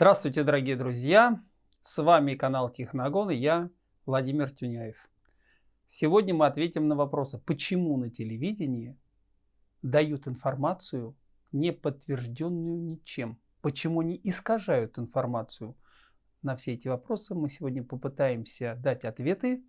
Здравствуйте, дорогие друзья! С вами канал Техногон и я, Владимир Тюняев. Сегодня мы ответим на вопросы, почему на телевидении дают информацию, не подтвержденную ничем, почему они искажают информацию. На все эти вопросы мы сегодня попытаемся дать ответы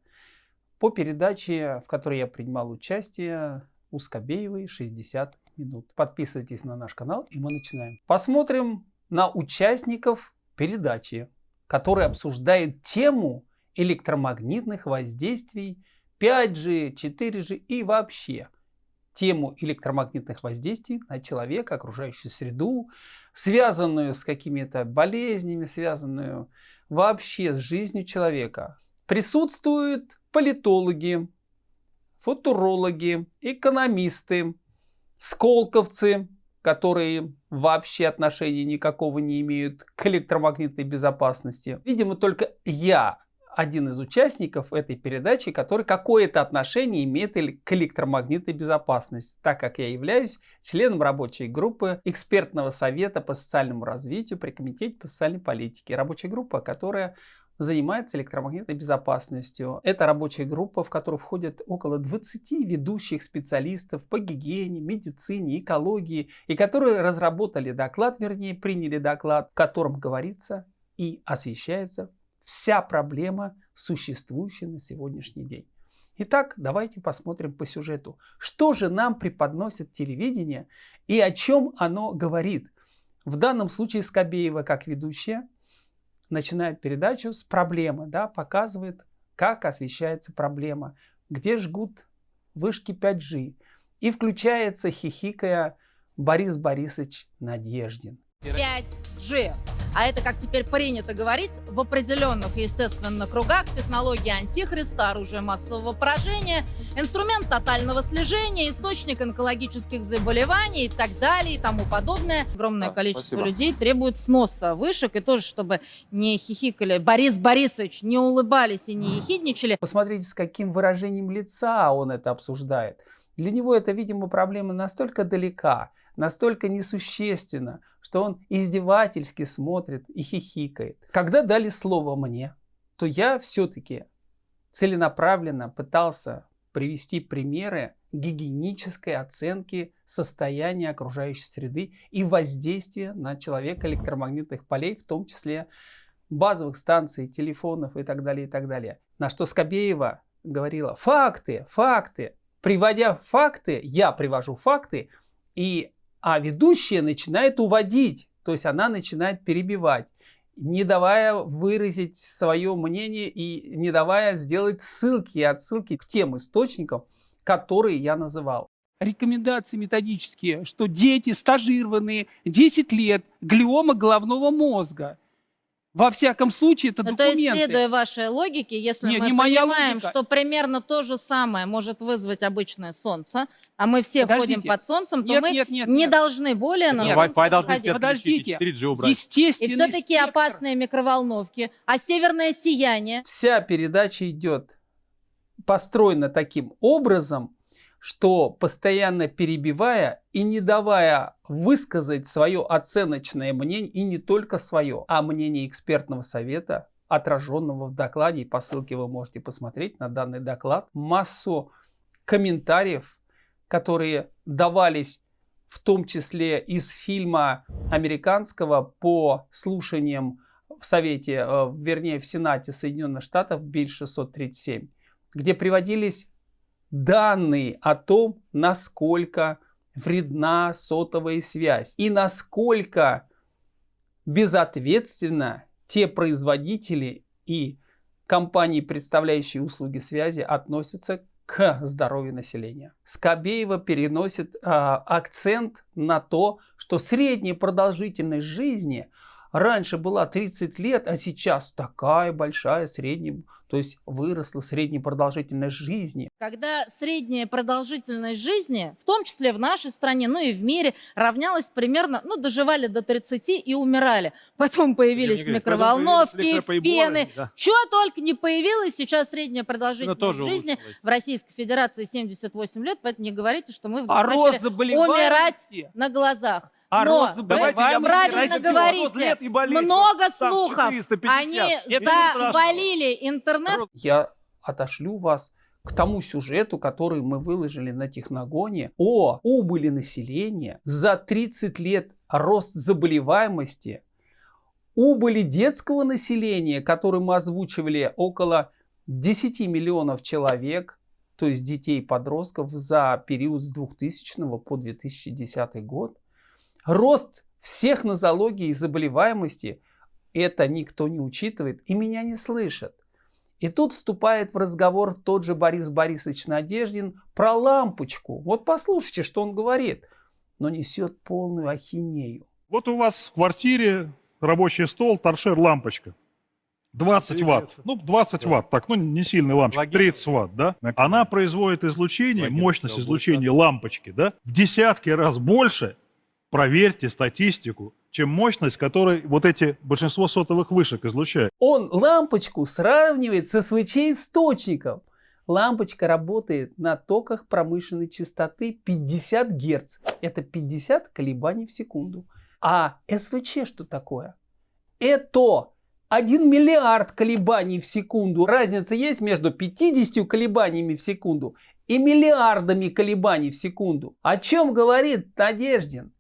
по передаче, в которой я принимал участие у Скобеевой 60 минут. Подписывайтесь на наш канал и мы начинаем. Посмотрим на участников передачи, который обсуждает тему электромагнитных воздействий 5G, 4G и вообще тему электромагнитных воздействий на человека, окружающую среду, связанную с какими-то болезнями, связанную вообще с жизнью человека. Присутствуют политологи, футурологи, экономисты, сколковцы, которые вообще отношения никакого не имеют к электромагнитной безопасности. Видимо, только я один из участников этой передачи, который какое-то отношение имеет к электромагнитной безопасности, так как я являюсь членом рабочей группы экспертного совета по социальному развитию при Комитете по социальной политике. Рабочая группа, которая занимается электромагнитной безопасностью. Это рабочая группа, в которую входят около 20 ведущих специалистов по гигиене, медицине, экологии, и которые разработали доклад, вернее приняли доклад, в котором говорится и освещается вся проблема, существующая на сегодняшний день. Итак, давайте посмотрим по сюжету. Что же нам преподносит телевидение и о чем оно говорит? В данном случае Скобеева как ведущая начинает передачу с проблемы, да, показывает, как освещается проблема, где жгут вышки 5G. И включается, хихикая, Борис Борисович Надеждин. 5G. А это, как теперь принято говорить, в определенных, естественно, кругах технология антихриста, оружие массового поражения, инструмент тотального слежения, источник онкологических заболеваний и так далее и тому подобное. Огромное да, количество спасибо. людей требует сноса вышек и тоже, чтобы не хихикали Борис Борисович, не улыбались и не ехидничали. Посмотрите, с каким выражением лица он это обсуждает. Для него это, видимо, проблема настолько далека, настолько несущественно, что он издевательски смотрит и хихикает. Когда дали слово мне, то я все-таки целенаправленно пытался привести примеры гигиенической оценки состояния окружающей среды и воздействия на человека электромагнитных полей, в том числе базовых станций, телефонов и так далее, и так далее. На что Скобеева говорила, факты, факты. Приводя факты, я привожу факты, и а ведущая начинает уводить, то есть она начинает перебивать, не давая выразить свое мнение и не давая сделать ссылки и отсылки к тем источникам, которые я называл. Рекомендации методические, что дети стажированные 10 лет, глиома головного мозга – во всяком случае, это ну, документы. То есть, следуя вашей логике, если не, мы не понимаем, логика. что примерно то же самое может вызвать обычное солнце, а мы все Подождите. ходим под солнцем, то нет, мы нет, нет, не нет. должны более на нет, Wi-Fi должны все Подождите, 4G убрать. Естественно. И все-таки опасные микроволновки, а северное сияние. Вся передача идет построена таким образом, что постоянно перебивая и не давая высказать свое оценочное мнение, и не только свое, а мнение экспертного совета, отраженного в докладе, и по ссылке вы можете посмотреть на данный доклад, массу комментариев, которые давались в том числе из фильма американского по слушаниям в Совете, э, вернее в Сенате Соединенных Штатов Биль 637, где приводились данные о том, насколько вредна сотовая связь и насколько безответственно те производители и компании, представляющие услуги связи, относятся к здоровью населения. Скобеева переносит э, акцент на то, что средняя продолжительность жизни – раньше была 30 лет, а сейчас такая большая средняя, то есть выросла средняя продолжительность жизни. Когда средняя продолжительность жизни, в том числе в нашей стране, ну и в мире, равнялась примерно, ну доживали до 30 и умирали. Потом появились говорю, микроволновки, появились пены, да. чего только не появилось. Сейчас средняя продолжительность жизни в Российской Федерации 78 лет, поэтому не говорите, что мы вдруг а начали умирать на глазах. А Но рост вы заболеваемости правильно говорите, лет и болеет. много Там слухов. 450. Они завалили интернет. Я отошлю вас к тому сюжету, который мы выложили на Техногоне о убыли населения за 30 лет рост заболеваемости, убыли детского населения, который мы озвучивали около 10 миллионов человек, то есть детей и подростков за период с 2000 по 2010 год. Рост всех нозологий и заболеваемости это никто не учитывает и меня не слышат. И тут вступает в разговор тот же Борис Борисович Надеждин про лампочку. Вот послушайте, что он говорит. Но несет полную ахинею. Вот у вас в квартире рабочий стол, торшер, лампочка. 20 ватт. Ну, 20 ватт, так, ну, не сильный лампочка, 30 ватт, да? Она производит излучение, мощность излучения лампочки, да, в десятки раз больше, проверьте статистику, чем мощность, которой вот эти большинство сотовых вышек излучают. Он лампочку сравнивает со источником. Лампочка работает на токах промышленной частоты 50 Гц. Это 50 колебаний в секунду. А СВЧ что такое? Это 1 миллиард колебаний в секунду. Разница есть между 50 колебаниями в секунду и миллиардами колебаний в секунду. О чем говорит Надеждин?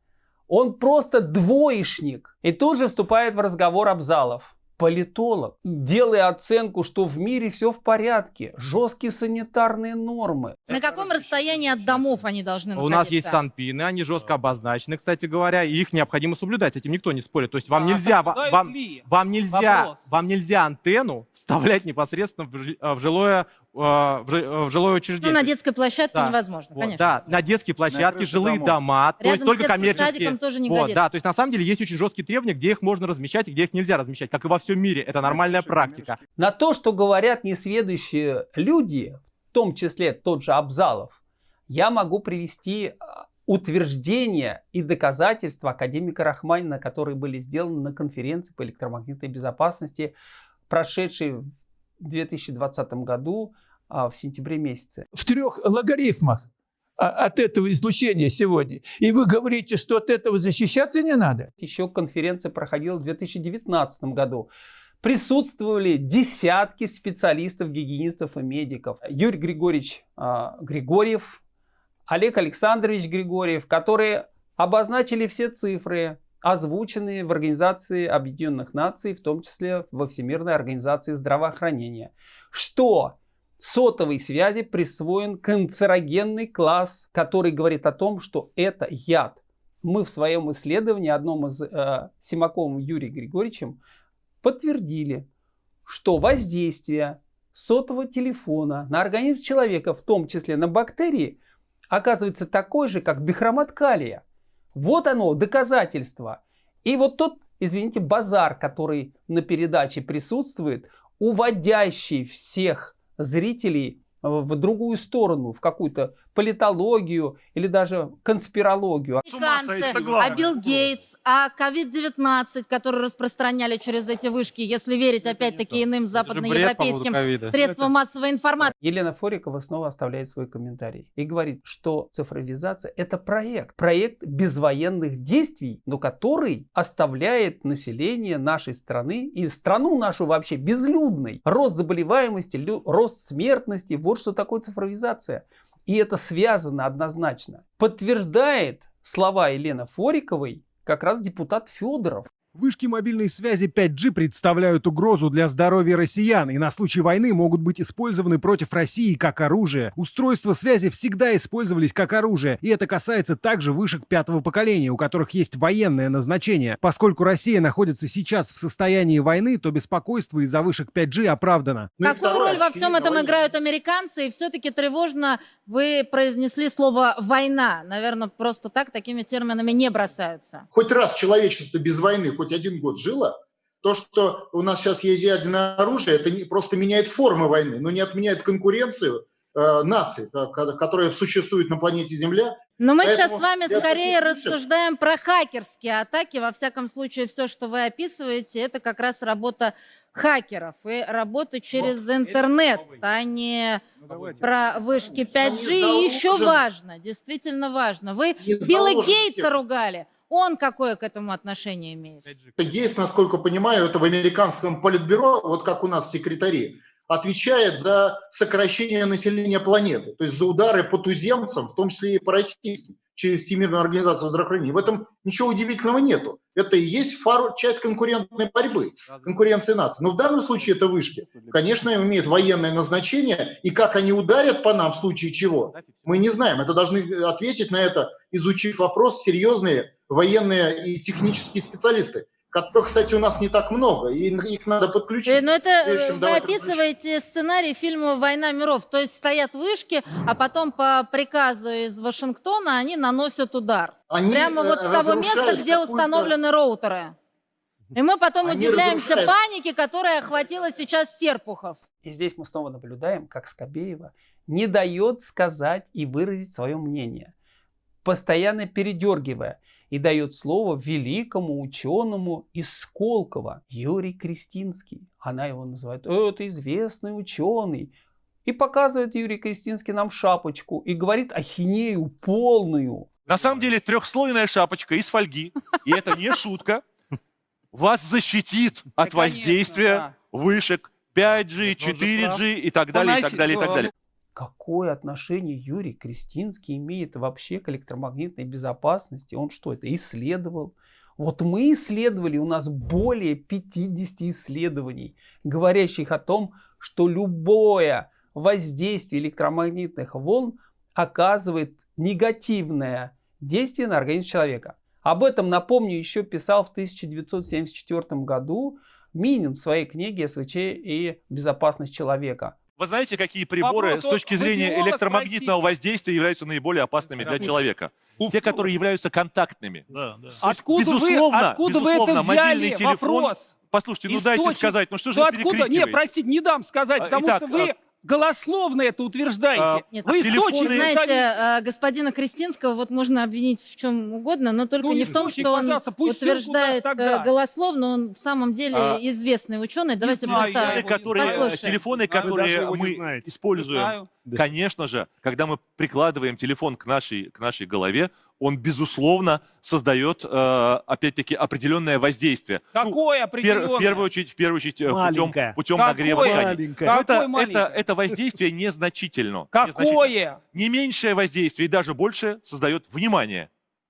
Он просто двоечник. И тут же вступает в разговор Абзалов. Политолог, делая оценку, что в мире все в порядке, жесткие санитарные нормы. На каком расстоянии от домов они должны У находиться? нас есть санпины, они жестко обозначены, кстати говоря, и их необходимо соблюдать. Этим никто не спорит. То есть вам А нельзя, вам, вам нельзя, Вопрос. вам нельзя антенну вставлять непосредственно в, э, в жилое, э, в э, жилое Ну, учреждение. на детской площадке Да. невозможно, Вот, конечно. да, на детские площадки, крыше жилые домов. дома, то есть только коммерческие. садиком тоже не вот, годится. да, то есть на самом деле есть очень жесткие требования, где их можно размещать и где их нельзя размещать, как и во всем мире. Это нормальная практика. На то, что говорят несведущие люди, в том числе тот же Абзалов, я могу привести а, утверждения и доказательства академика Рахманина, которые были сделаны на конференции по электромагнитной безопасности, прошедшей в 2020 году в сентябре месяце. в трех логарифмах а, от этого излучения сегодня. И вы говорите, что от этого защищаться не надо? Еще конференция проходила в 2019 году. Присутствовали десятки специалистов, гигиенистов и медиков. Юрий Григорьевич а, Григорьев, Олег Александрович Григорьев, которые обозначили все цифры, озвученные в Организации Объединенных Наций, в том числе во Всемирной Организации Здравоохранения, что сотовой связи присвоен канцерогенный класс, который говорит о том, что это яд. Мы в своем исследовании, одном из э, Симаковым Юрием Григорьевичем, подтвердили, что воздействие сотового телефона на организм человека, в том числе на бактерии, оказывается такой же, как бихромат калия. Вот оно, доказательство. И вот тот, извините, базар, который на передаче присутствует, уводящий всех зрителей в другую сторону, в какую-то политологию или даже конспирологию. Главное. а Билл Гейтс, а COVID-19, который распространяли через эти вышки, если верить опять-таки иным западноевропейским средствам массовой информации. Елена Форикова снова оставляет свой комментарий и говорит, что цифровизация это проект, проект безвоенных действий, но который оставляет население нашей страны и страну нашу вообще безлюдной. Рост заболеваемости, рост смертности, вот что такое цифровизация. И это связано однозначно. Подтверждает слова Елены Фориковой как раз депутат Федоров. Вышки мобильной связи 5G представляют угрозу для здоровья россиян и на случай войны могут быть использованы против России как оружие. Устройства связи всегда использовались как оружие, и это касается также вышек пятого поколения, у которых есть военное назначение. Поскольку Россия находится сейчас в состоянии войны, то беспокойство из-за вышек 5G оправдано. Ну Какую второе, роль во всем этом играют американцы? И все-таки тревожно вы произнесли слово «война». Наверное, просто так такими терминами не бросаются. хоть раз человечество без войны хоть один год жило, то, что у нас сейчас есть ядерное оружие, это не, просто меняет формы войны, но не отменяет конкуренцию э, наций, ко- которая существует на планете Земля. Но мы Поэтому сейчас с вами скорее рассуждаем про хакерские атаки. Во всяком случае, все, что вы описываете, это как раз работа хакеров и работа через интернет, а не про вышки 5G. И еще важно, действительно важно. Вы Билла Гейтса ругали. Он какое к этому отношение имеет? Есть, насколько понимаю, это в американском политбюро, вот как у нас секретари, отвечает за сокращение населения планеты, то есть за удары по туземцам, в том числе и по российским, через Всемирную организацию здравоохранения. В этом ничего удивительного нету. Это и есть фар, часть конкурентной борьбы, конкуренции наций. Но в данном случае это вышки. Конечно, имеют военное назначение, и как они ударят по нам в случае чего, мы не знаем. Это должны ответить на это, изучив вопрос серьезные военные и технические специалисты которых, кстати, у нас не так много, и их надо подключить. Э, Но это э, вы описываете сценарий фильма «Война миров», то есть стоят вышки, а потом по приказу из Вашингтона они наносят удар. Они Прямо вот с того места, где установлены роутеры. И мы потом они удивляемся разрушают. панике, которая охватила сейчас Серпухов. И здесь мы снова наблюдаем, как Скобеева не дает сказать и выразить свое мнение, постоянно передергивая и дает слово великому ученому из Сколково, Юрий Кристинский. Она его называет, это известный ученый. И показывает Юрий Кристинский нам шапочку и говорит ахинею полную. На самом деле трехслойная шапочка из фольги, и это не шутка, вас защитит от воздействия вышек 5G, 4G и так далее, и так далее, и так далее какое отношение Юрий Кристинский имеет вообще к электромагнитной безопасности? Он что, это исследовал? Вот мы исследовали, у нас более 50 исследований, говорящих о том, что любое воздействие электромагнитных волн оказывает негативное действие на организм человека. Об этом, напомню, еще писал в 1974 году Минин в своей книге «СВЧ и безопасность человека». Вы знаете, какие приборы Вопрос, с точки зрения электромагнитного воздействия являются наиболее опасными для человека? Те, которые являются контактными. Да, да. Откуда безусловно, вы, откуда безусловно, вы это взяли? мобильный телефон. Вопрос. Послушайте, ну Источник. дайте сказать, ну что же вы откуда? Не, простите, не дам сказать, потому Итак, что вы а голословно это утверждаете. А, Нет, Вы источник, знаете, а, господина Кристинского вот можно обвинить в чем угодно, но только ну, не в том, что он утверждает э, голословно, он в самом деле а, известный ученый. Давайте знаю, просто которые, послушаем. Телефоны, которые мы используем, конечно же, когда мы прикладываем телефон к нашей, к нашей голове, он, безусловно, создает, э, опять-таки, определенное воздействие. Ну, Какое ну, определенное? В первую очередь, в первую очередь э, путем, путем нагрева ткани. Это, это, это воздействие незначительно. Какое? Не меньшее воздействие и даже больше создает, внимание,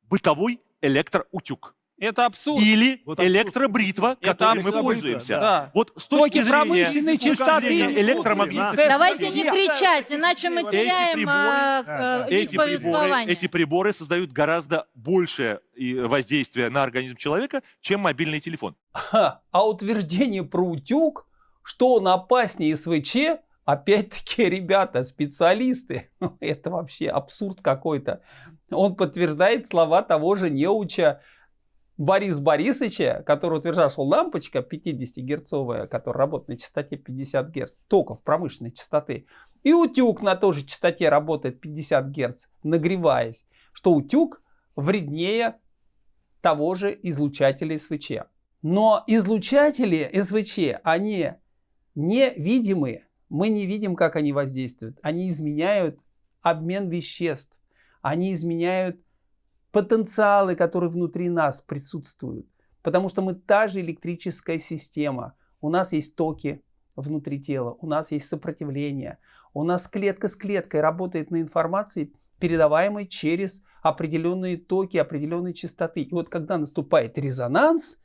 бытовой электроутюг. Это абсурд. Или вот электробритва, это которой мы пользуемся. Да. Вот с точки зрения частоты электромагнитных... Давайте не кричать, иначе мы теряем а, эти приборы, эти приборы создают гораздо большее воздействие на организм человека, чем мобильный телефон. А утверждение про утюг, что он опаснее СВЧ, опять-таки, ребята, специалисты, это вообще абсурд какой-то. Он подтверждает слова того же неуча Борис Борисовича, который утверждал, что лампочка 50-герцовая, которая работает на частоте 50 Гц, токов промышленной частоты, и утюг на той же частоте работает 50 Гц, нагреваясь, что утюг вреднее того же излучателя СВЧ. Но излучатели СВЧ, они невидимые. Мы не видим, как они воздействуют. Они изменяют обмен веществ. Они изменяют потенциалы, которые внутри нас присутствуют. Потому что мы та же электрическая система. У нас есть токи внутри тела, у нас есть сопротивление. У нас клетка с клеткой работает на информации, передаваемой через определенные токи, определенные частоты. И вот когда наступает резонанс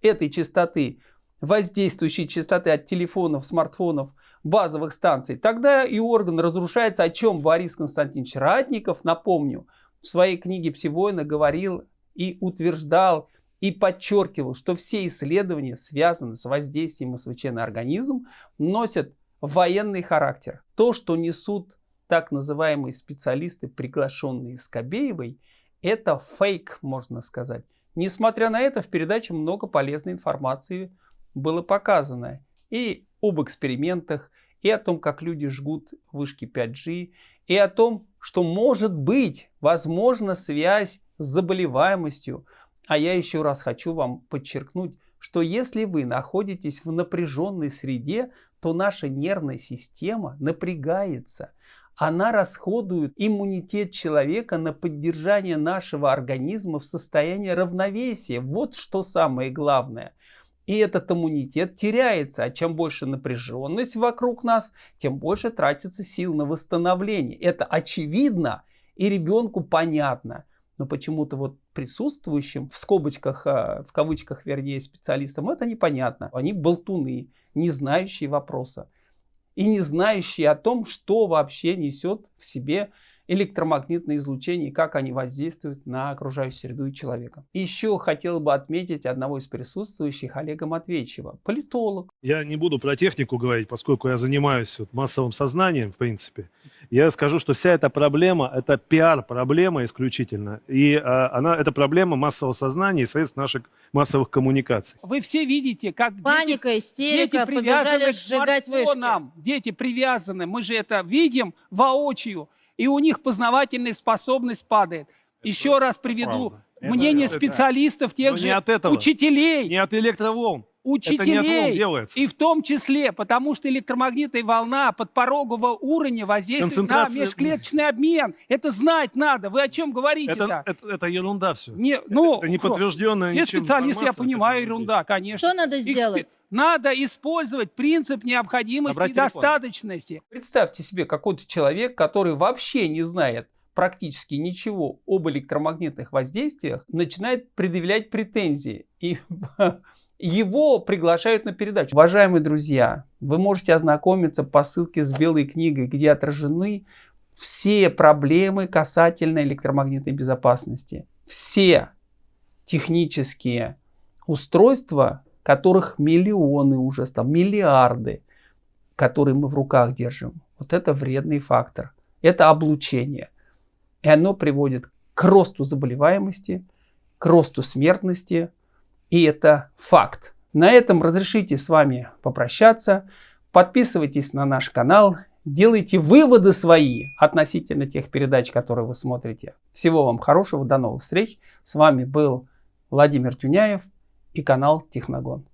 этой частоты, воздействующей частоты от телефонов, смартфонов, базовых станций, тогда и орган разрушается, о чем Борис Константинович Ратников, напомню, в своей книге «Псевойна» говорил и утверждал, и подчеркивал, что все исследования, связанные с воздействием СВЧ на организм, носят военный характер. То, что несут так называемые специалисты, приглашенные Скобеевой, это фейк, можно сказать. Несмотря на это, в передаче много полезной информации было показано. И об экспериментах, и о том, как люди жгут вышки 5G, и о том, что может быть, возможно, связь с заболеваемостью. А я еще раз хочу вам подчеркнуть, что если вы находитесь в напряженной среде, то наша нервная система напрягается. она расходует иммунитет человека на поддержание нашего организма в состоянии равновесия. Вот что самое главное. И этот иммунитет теряется, а чем больше напряженность вокруг нас, тем больше тратится сил на восстановление. Это очевидно и ребенку понятно. Но почему-то вот присутствующим, в скобочках, а, в кавычках, вернее, специалистам, это непонятно. Они болтуны, не знающие вопроса и не знающие о том, что вообще несет в себе электромагнитное излучение и как они воздействуют на окружающую среду и человека. Еще хотел бы отметить одного из присутствующих, Олега Матвеевичева, политолог. Я не буду про технику говорить, поскольку я занимаюсь вот массовым сознанием, в принципе. Я скажу, что вся эта проблема, это пиар-проблема исключительно. И а, она, это проблема массового сознания и средств наших массовых коммуникаций. Вы все видите, как Паника, дети, истерика, дети привязаны к сжигать вышки. Дети привязаны, мы же это видим воочию и у них познавательная способность падает. Это Еще раз приведу правда. мнение это, специалистов, тех же от этого, учителей. Не от электроволн. Учителей, делается. и в том числе, потому что электромагнитная волна подпорогового уровня воздействует на межклеточный обмен. Это знать надо. Вы о чем говорите-то? Это, это, это ерунда все. Не, ну, это не подтвержденная Все специалисты, я понимаю, ерунда, конечно. Что надо сделать? Надо использовать принцип необходимости Набрать и достаточности. Представьте себе какой-то человек, который вообще не знает практически ничего об электромагнитных воздействиях, начинает предъявлять претензии. И его приглашают на передачу. Уважаемые друзья, вы можете ознакомиться по ссылке с белой книгой, где отражены все проблемы касательно электромагнитной безопасности. Все технические устройства которых миллионы уже стал, миллиарды, которые мы в руках держим. Вот это вредный фактор. Это облучение. И оно приводит к росту заболеваемости, к росту смертности. И это факт. На этом разрешите с вами попрощаться. Подписывайтесь на наш канал. Делайте выводы свои относительно тех передач, которые вы смотрите. Всего вам хорошего. До новых встреч. С вами был Владимир Тюняев и канал Техногон.